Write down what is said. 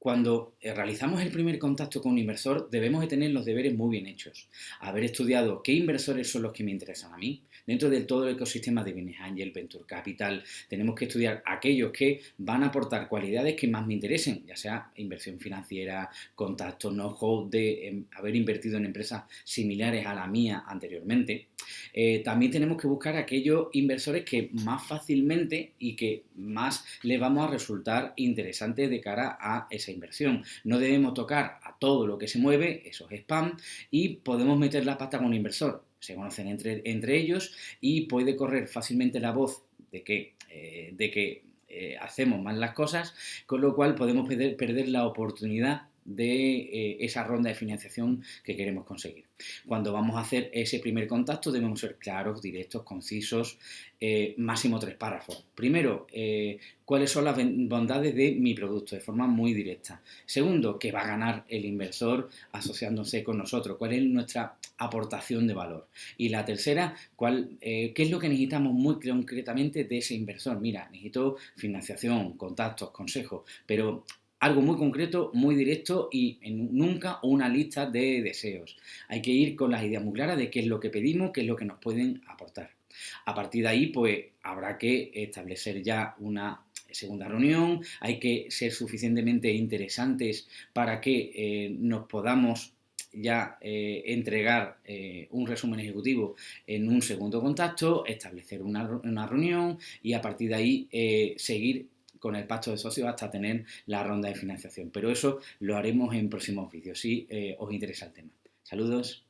cuando eh, realizamos el primer contacto con un inversor, debemos de tener los deberes muy bien hechos. Haber estudiado qué inversores son los que me interesan a mí. Dentro de todo el ecosistema de Business Angel, Venture Capital, tenemos que estudiar aquellos que van a aportar cualidades que más me interesen, ya sea inversión financiera, contacto, know-how de em, haber invertido en empresas similares a la mía anteriormente. Eh, también tenemos que buscar aquellos inversores que más fácilmente y que más le vamos a resultar interesantes de cara a esa inversión. No debemos tocar a todo lo que se mueve, eso es spam, y podemos meter la pata con un inversor. Se conocen entre, entre ellos y puede correr fácilmente la voz de que, eh, de que eh, hacemos mal las cosas, con lo cual podemos perder la oportunidad de eh, esa ronda de financiación que queremos conseguir. Cuando vamos a hacer ese primer contacto debemos ser claros, directos, concisos, eh, máximo tres párrafos. Primero, eh, cuáles son las bondades de mi producto de forma muy directa. Segundo, qué va a ganar el inversor asociándose con nosotros, cuál es nuestra aportación de valor. Y la tercera, cuál, qué es lo que necesitamos muy concretamente de ese inversor. Mira, necesito financiación, contactos, consejos, pero algo muy concreto, muy directo y nunca una lista de deseos. Hay que ir con las ideas muy claras de qué es lo que pedimos, qué es lo que nos pueden aportar. A partir de ahí, pues habrá que establecer ya una segunda reunión, hay que ser suficientemente interesantes para que eh, nos podamos ya eh, entregar eh, un resumen ejecutivo en un segundo contacto, establecer una, una reunión y a partir de ahí seguir con el pacto de socios hasta tener la ronda de financiación. Pero eso lo haremos en próximos vídeos, si eh, os interesa el tema. Saludos.